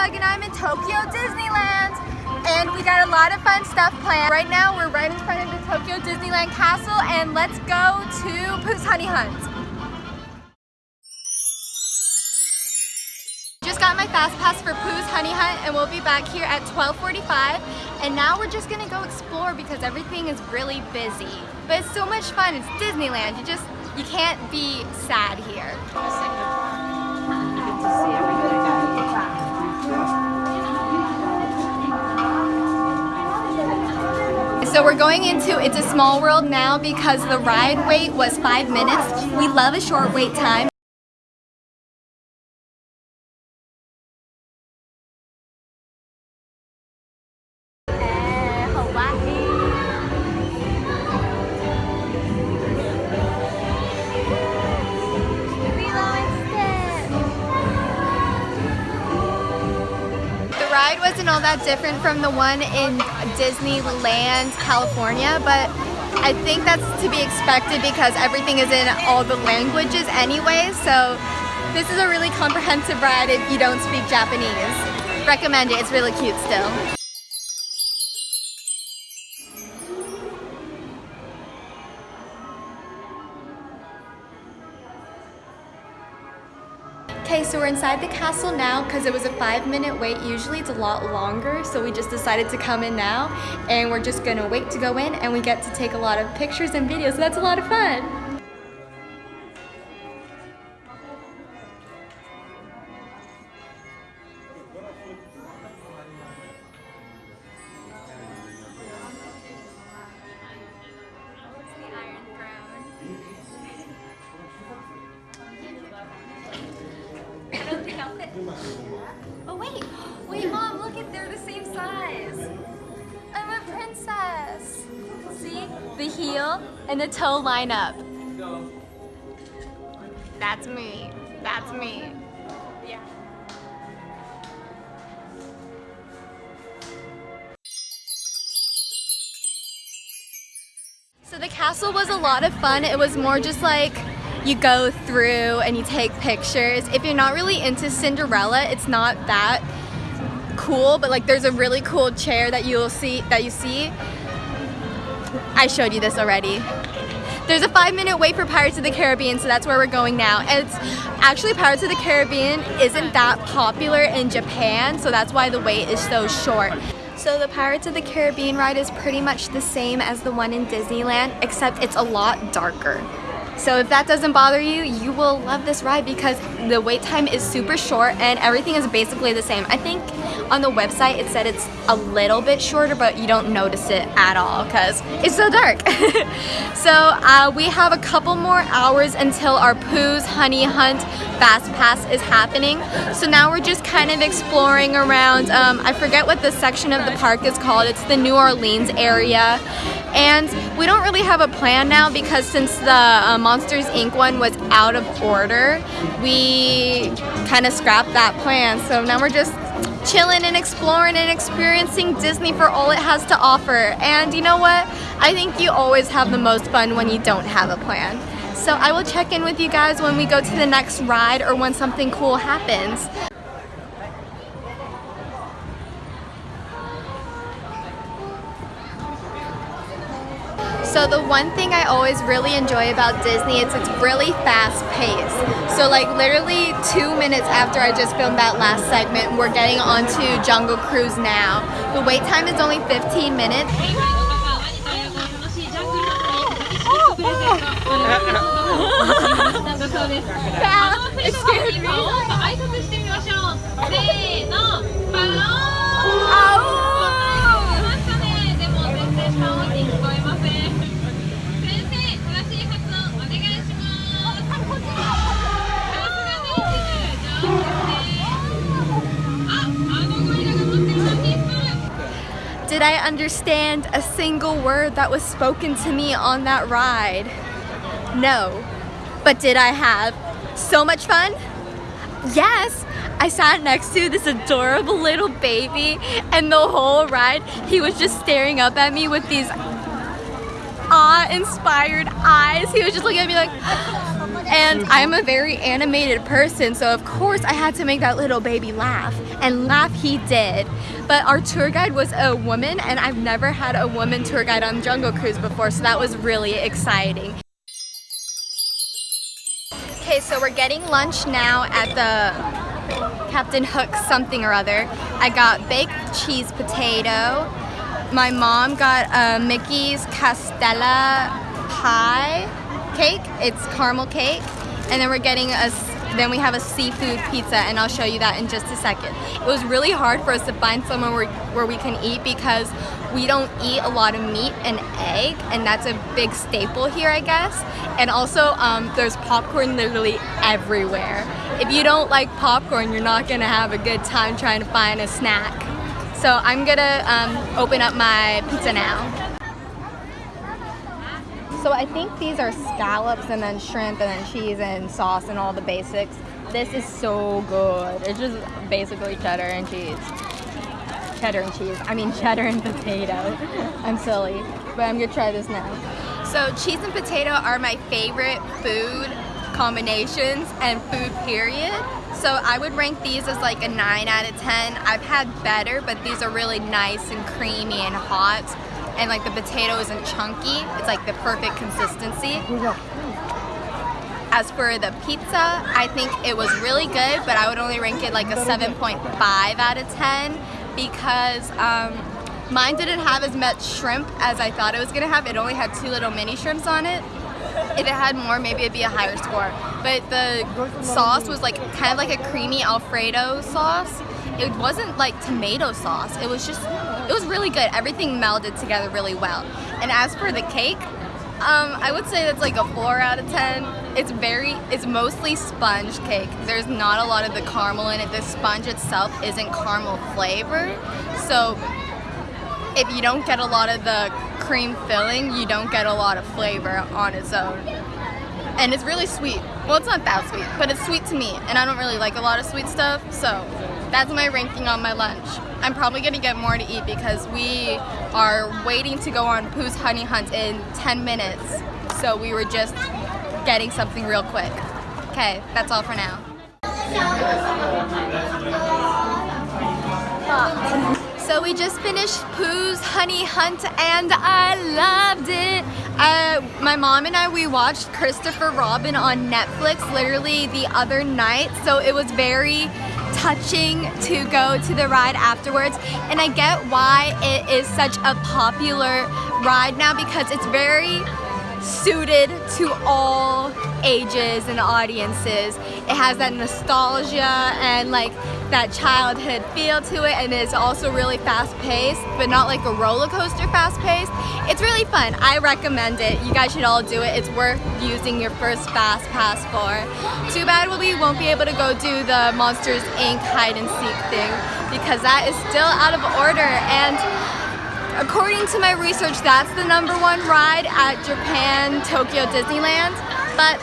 Bug and I'm in Tokyo Disneyland. And we got a lot of fun stuff planned. Right now we're right in front of the Tokyo Disneyland Castle and let's go to Pooh's Honey Hunt. Just got my fast pass for Pooh's Honey Hunt and we'll be back here at 1245 and now we're just gonna go explore because everything is really busy. But it's so much fun, it's Disneyland, you just, you can't be sad here. So we're going into It's a Small World now because the ride wait was five minutes. We love a short wait time. The ride wasn't all that different from the one in Disneyland, California, but I think that's to be expected because everything is in all the languages anyway, so this is a really comprehensive ride if you don't speak Japanese. Recommend it, it's really cute still. So we're inside the castle now because it was a five minute wait. Usually it's a lot longer, so we just decided to come in now and we're just gonna wait to go in and we get to take a lot of pictures and videos, so that's a lot of fun. Oh wait, wait mom, look at they're the same size. I'm a princess. See, the heel and the toe line up. That's me, that's me. Yeah. So the castle was a lot of fun. It was more just like you go through and you take pictures. If you're not really into Cinderella, it's not that cool, but like there's a really cool chair that you'll see that you see. I showed you this already. There's a five minute wait for Pirates of the Caribbean, so that's where we're going now. And it's actually Pirates of the Caribbean isn't that popular in Japan, so that's why the wait is so short. So the Pirates of the Caribbean ride is pretty much the same as the one in Disneyland, except it's a lot darker. So if that doesn't bother you, you will love this ride because the wait time is super short and everything is basically the same. I think on the website it said it's a little bit shorter, but you don't notice it at all because it's so dark. so uh, we have a couple more hours until our Pooh's Honey Hunt Fast Pass is happening. So now we're just kind of exploring around, um, I forget what the section of the park is called. It's the New Orleans area. And we don't really have a plan now because since the uh, Monsters Inc. one was out of order, we kind of scrapped that plan. So now we're just chilling and exploring and experiencing Disney for all it has to offer. And you know what? I think you always have the most fun when you don't have a plan. So I will check in with you guys when we go to the next ride or when something cool happens. So the one thing I always really enjoy about Disney is it's really fast paced. So like literally two minutes after I just filmed that last segment, we're getting onto Jungle Cruise now. The wait time is only 15 minutes. it scared me. Oh. Did I understand a single word that was spoken to me on that ride? No. But did I have so much fun? Yes. I sat next to this adorable little baby and the whole ride he was just staring up at me with these awe-inspired eyes. He was just looking at me like And I'm a very animated person, so of course I had to make that little baby laugh. And laugh he did. But our tour guide was a woman, and I've never had a woman tour guide on Jungle Cruise before, so that was really exciting. Okay, so we're getting lunch now at the Captain Hook something or other. I got baked cheese potato. My mom got a Mickey's Castella pie cake. It's caramel cake. And then we're getting a then we have a seafood pizza and I'll show you that in just a second. It was really hard for us to find somewhere where, where we can eat because we don't eat a lot of meat and egg and that's a big staple here I guess. And also um, there's popcorn literally everywhere. If you don't like popcorn you're not gonna have a good time trying to find a snack. So I'm gonna um, open up my pizza now. So I think these are scallops and then shrimp and then cheese and sauce and all the basics. This is so good. It's just basically cheddar and cheese. Cheddar and cheese. I mean cheddar and potato. I'm silly, but I'm gonna try this now. So cheese and potato are my favorite food combinations and food period. So I would rank these as like a 9 out of 10. I've had better, but these are really nice and creamy and hot and like the potato isn't chunky. It's like the perfect consistency. As for the pizza, I think it was really good, but I would only rank it like a 7.5 out of 10 because um, mine didn't have as much shrimp as I thought it was gonna have. It only had two little mini shrimps on it. If it had more, maybe it'd be a higher score. But the sauce was like kind of like a creamy Alfredo sauce. It wasn't like tomato sauce. It was just it was really good. Everything melded together really well. And as for the cake, um, I would say that's like a 4 out of 10. It's very, it's mostly sponge cake. There's not a lot of the caramel in it. The sponge itself isn't caramel flavor. So if you don't get a lot of the cream filling, you don't get a lot of flavor on its own. And it's really sweet. Well, it's not that sweet, but it's sweet to me. And I don't really like a lot of sweet stuff, so that's my ranking on my lunch. I'm probably gonna get more to eat because we are waiting to go on Pooh's Honey Hunt in 10 minutes. So we were just getting something real quick. Okay, that's all for now. So we just finished Pooh's Honey Hunt and I loved it. Uh, my mom and I, we watched Christopher Robin on Netflix literally the other night. So it was very touching to go to the ride afterwards and I get why it is such a popular ride now because it's very suited to all ages and audiences. It has that nostalgia and like that childhood feel to it and it's also really fast paced but not like a roller coaster fast paced. It's really fun. I recommend it. You guys should all do it. It's worth using your first fast pass for. Too bad we won't be able to go do the Monsters Inc. hide and seek thing because that is still out of order and According to my research, that's the number one ride at Japan Tokyo Disneyland, but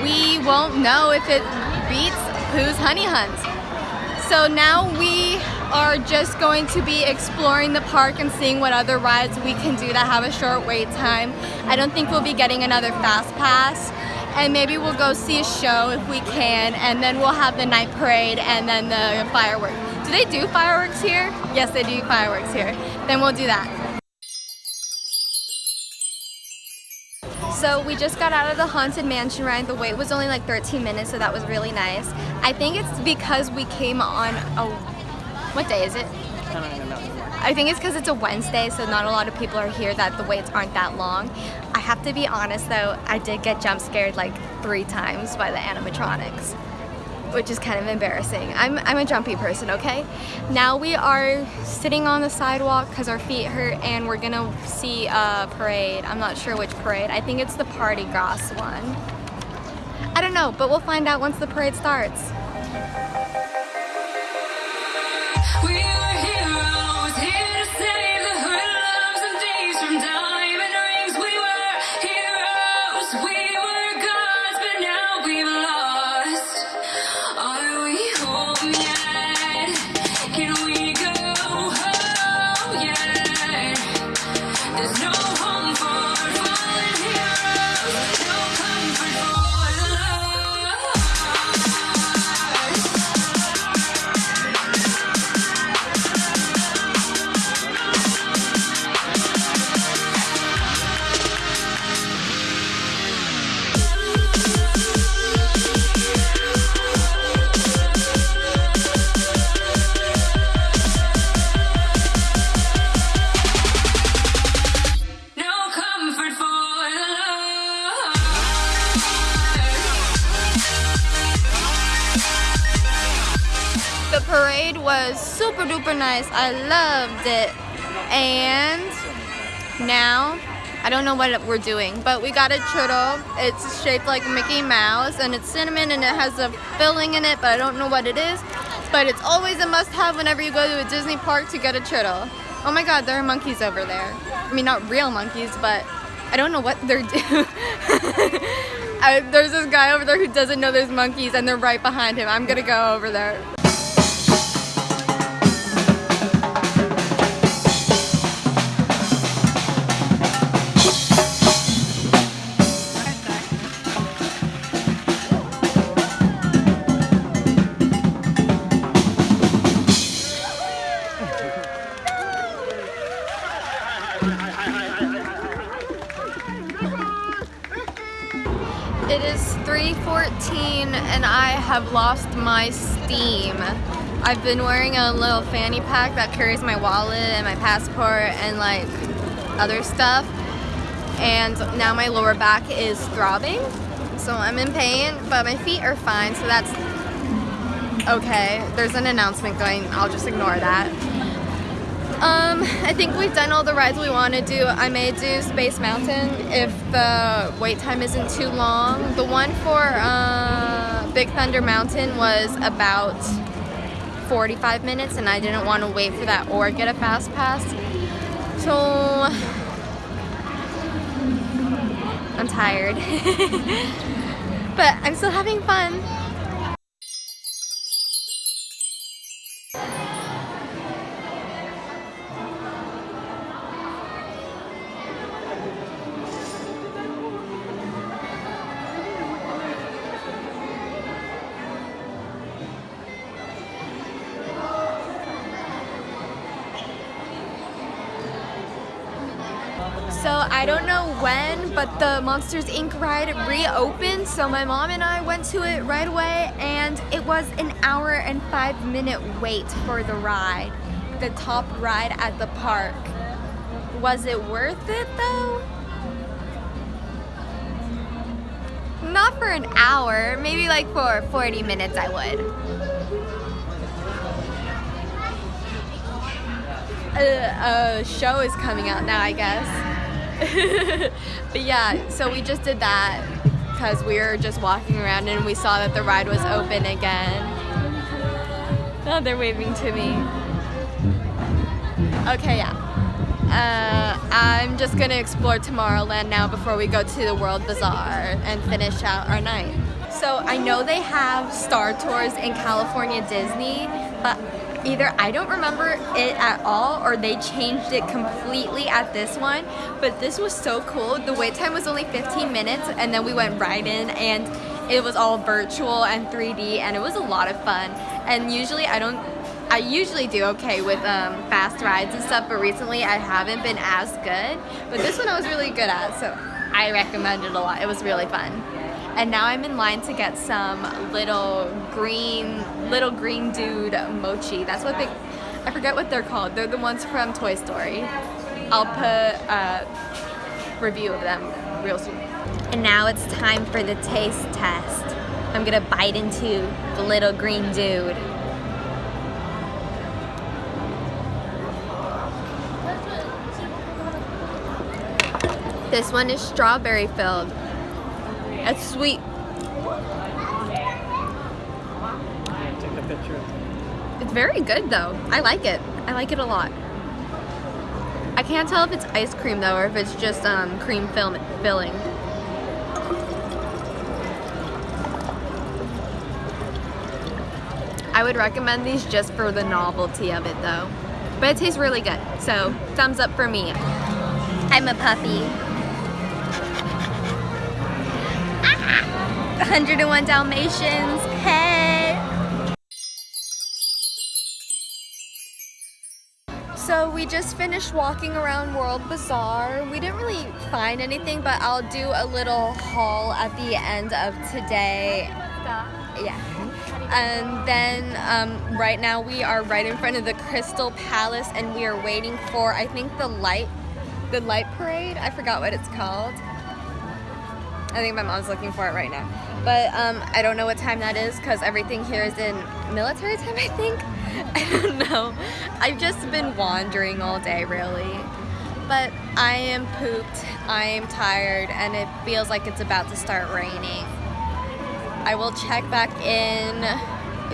we won't know if it beats Pooh's Honey Hunt. So now we are just going to be exploring the park and seeing what other rides we can do that have a short wait time. I don't think we'll be getting another fast pass and maybe we'll go see a show if we can and then we'll have the night parade and then the fireworks. Do they do fireworks here? Yes, they do fireworks here. Then we'll do that. So we just got out of the Haunted Mansion ride. The wait was only like 13 minutes, so that was really nice. I think it's because we came on a... What day is it? I think it's because it's a Wednesday, so not a lot of people are here that the waits aren't that long. I have to be honest though, I did get jump scared like three times by the animatronics which is kind of embarrassing. I'm, I'm a jumpy person, okay? Now we are sitting on the sidewalk because our feet hurt and we're gonna see a parade. I'm not sure which parade. I think it's the Party Grass one. I don't know, but we'll find out once the parade starts. The nice. I loved it. And now, I don't know what we're doing, but we got a churro. It's shaped like Mickey Mouse and it's cinnamon and it has a filling in it, but I don't know what it is. But it's always a must have whenever you go to a Disney park to get a churro. Oh my god, there are monkeys over there. I mean, not real monkeys, but I don't know what they're doing. there's this guy over there who doesn't know there's monkeys and they're right behind him. I'm gonna go over there. Have lost my steam. I've been wearing a little fanny pack that carries my wallet and my passport and like other stuff. And now my lower back is throbbing. So I'm in pain, but my feet are fine, so that's okay. There's an announcement going, I'll just ignore that. Um, I think we've done all the rides we want to do. I may do Space Mountain if the wait time isn't too long. The one for uh, Big Thunder Mountain was about 45 minutes and I didn't want to wait for that or get a fast pass. So I'm tired. but I'm still having fun. So I don't know when, but the Monsters Inc. ride reopened. So my mom and I went to it right away and it was an hour and five minute wait for the ride. The top ride at the park. Was it worth it though? Not for an hour, maybe like for 40 minutes I would. A, a show is coming out now, I guess. but yeah, so we just did that because we were just walking around and we saw that the ride was open again. Oh, they're waving to me. Okay, yeah. Uh, I'm just gonna explore Tomorrowland now before we go to the World Bazaar and finish out our night. So I know they have Star Tours in California Disney, but either I don't remember it at all or they changed it completely at this one but this was so cool. The wait time was only 15 minutes and then we went right in and it was all virtual and 3D and it was a lot of fun. And usually I don't I usually do okay with um, fast rides and stuff but recently I haven't been as good. But this one I was really good at so I recommend it a lot. It was really fun. And now I'm in line to get some little green little green dude mochi. That's what they I forget what they're called. They're the ones from Toy Story. I'll put a review of them real soon. And now it's time for the taste test. I'm gonna bite into the little green dude. This one is strawberry filled. It's sweet. Take a picture. It's very good though. I like it. I like it a lot. I can't tell if it's ice cream though or if it's just um, cream film filling. I would recommend these just for the novelty of it though. But it tastes really good. So thumbs up for me. I'm a puppy. 101 Dalmatians. Hey! So we just finished walking around World Bazaar. We didn't really find anything, but I'll do a little haul at the end of today. Yeah. And then um, right now we are right in front of the Crystal Palace and we are waiting for, I think, the light, the light parade. I forgot what it's called. I think my mom's looking for it right now. But um, I don't know what time that is because everything here is in military time, I think. I don't know. I've just been wandering all day, really. But I am pooped, I am tired, and it feels like it's about to start raining. I will check back in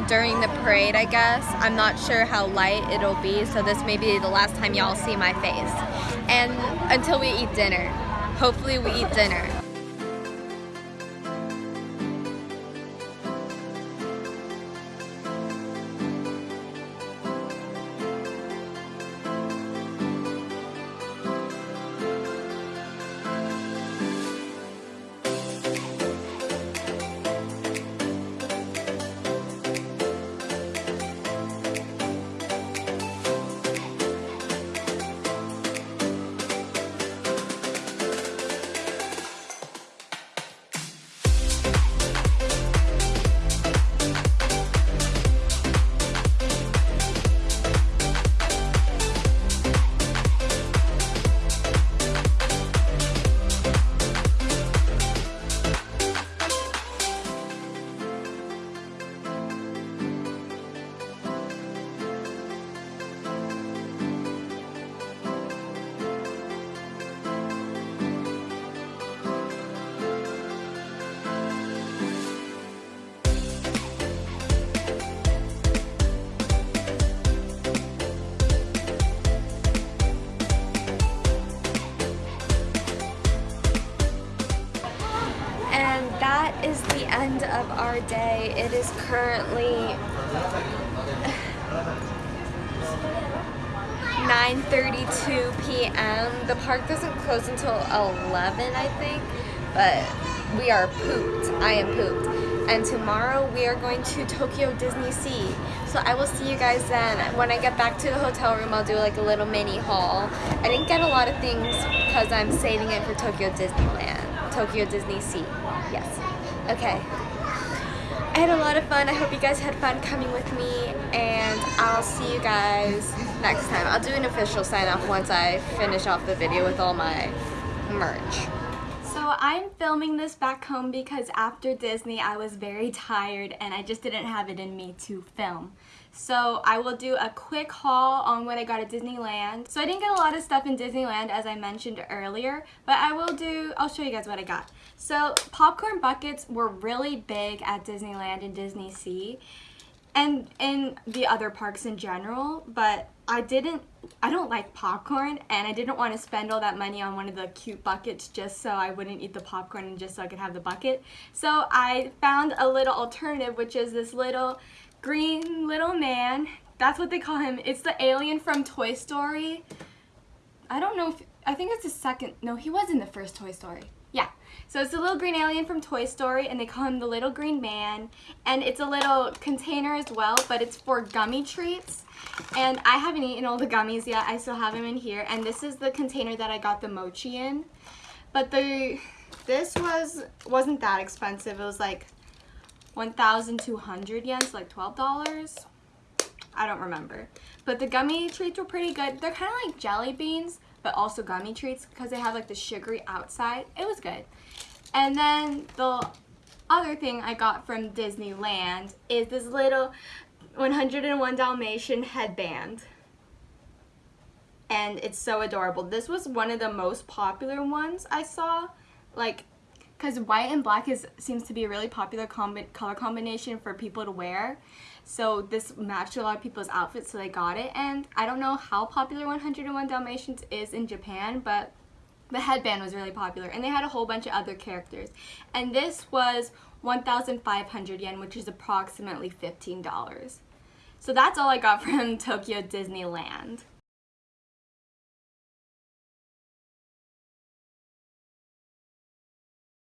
during the parade, I guess. I'm not sure how light it'll be, so this may be the last time y'all see my face. And until we eat dinner. Hopefully we eat dinner. Currently 9.32 p.m. The park doesn't close until 11, I think, but we are pooped. I am pooped. And tomorrow we are going to Tokyo Disney Sea. So I will see you guys then. When I get back to the hotel room, I'll do like a little mini haul. I didn't get a lot of things because I'm saving it for Tokyo Disneyland. Tokyo Disney Sea. Yes. Okay. I had a lot of fun. I hope you guys had fun coming with me and I'll see you guys next time. I'll do an official sign off once I finish off the video with all my merch. So I'm filming this back home because after Disney I was very tired and I just didn't have it in me to film. So I will do a quick haul on what I got at Disneyland. So I didn't get a lot of stuff in Disneyland as I mentioned earlier, but I will do, I'll show you guys what I got. So popcorn buckets were really big at Disneyland and Disney Sea and in the other parks in general, but I didn't, I don't like popcorn and I didn't want to spend all that money on one of the cute buckets just so I wouldn't eat the popcorn and just so I could have the bucket. So I found a little alternative which is this little green little man. That's what they call him. It's the alien from Toy Story. I don't know if, I think it's the second, no he was in the first Toy Story. Yeah, so it's a little green alien from Toy Story and they call him the little green man and it's a little container as well but it's for gummy treats and I haven't eaten all the gummies yet I still have them in here and this is the container that I got the mochi in but the this was wasn't that expensive it was like 1,200 yen so like $12 I don't remember but the gummy treats were pretty good they're kind of like jelly beans but also gummy treats because they have like the sugary outside. It was good. And then the other thing I got from Disneyland is this little 101 Dalmatian headband. And it's so adorable. This was one of the most popular ones I saw. Like, because white and black is seems to be a really popular color combination for people to wear. So this matched a lot of people's outfits, so they got it. And I don't know how popular 101 Dalmatians is in Japan, but the headband was really popular. And they had a whole bunch of other characters. And this was 1,500 yen, which is approximately $15. So that's all I got from Tokyo Disneyland.